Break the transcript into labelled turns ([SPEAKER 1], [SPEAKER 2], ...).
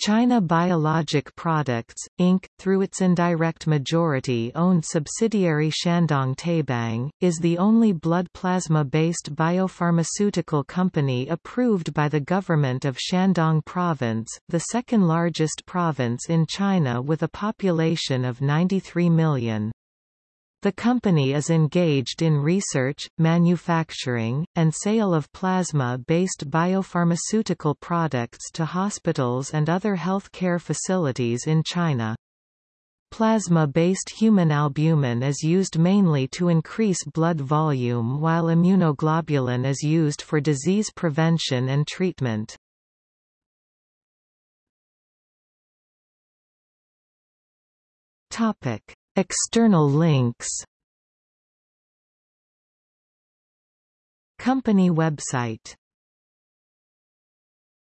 [SPEAKER 1] China Biologic Products, Inc., through its indirect majority-owned subsidiary Shandong Taibang, is the only blood plasma-based biopharmaceutical company approved by the government of Shandong Province, the second-largest province in China with a population of 93 million. The company is engaged in research, manufacturing, and sale of plasma-based biopharmaceutical products to hospitals and other health care facilities in China. Plasma-based human albumin is used mainly to increase blood volume while immunoglobulin is used for disease prevention and treatment. Topic: External links. Company website